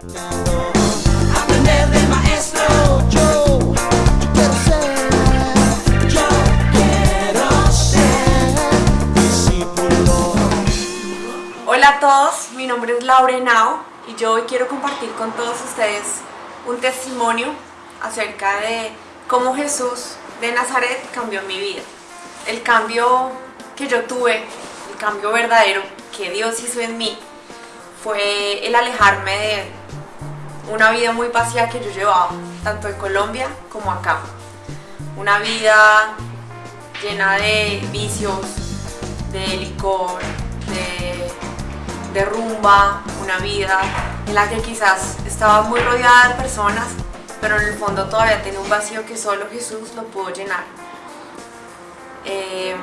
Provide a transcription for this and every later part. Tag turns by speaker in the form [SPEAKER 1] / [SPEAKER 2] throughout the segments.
[SPEAKER 1] Aprender del maestro. Yo, quiero ser.
[SPEAKER 2] Hola a todos, mi nombre es Laura Henao y yo hoy quiero compartir con todos ustedes un testimonio acerca de cómo Jesús de Nazaret cambió mi vida. El cambio que yo tuve, el cambio verdadero que Dios hizo en mí, fue el alejarme de una vida muy vacía que yo llevaba, tanto en Colombia como acá. Una vida llena de vicios, de licor, de, rumba, una vida en la que quizás estaba muy rodeada de personas, pero en el fondo todavía tenía un vacío que solo Jesús lo pudo llenar. Eh,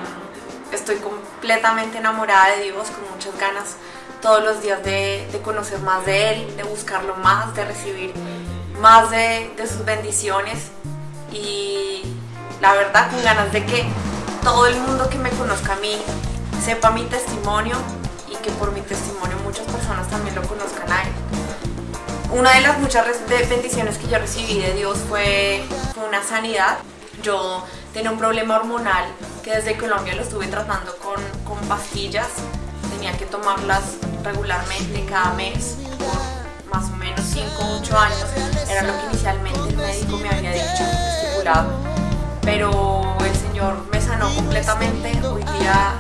[SPEAKER 2] estoy completamente enamorada de Dios, con muchas ganas todos los días de, conocer más de Él, de buscarlo más, de recibir más de, de sus bendiciones y la verdad con ganas de que todo el mundo que me conozca a mí sepa mi testimonio y que por mi testimonio muchas personas también lo conozcan a Él. Una de las muchas bendiciones que yo recibí de Dios fue una sanidad. Yo tenía un problema hormonal que desde Colombia lo estuve tratando con, con pastillas. Tenía que tomarlas regularmente cada mes por más o menos 5 o 8 años. Era lo que inicialmente el médico me había dicho, estipulado. Pero el Señor me sanó completamente. Hoy día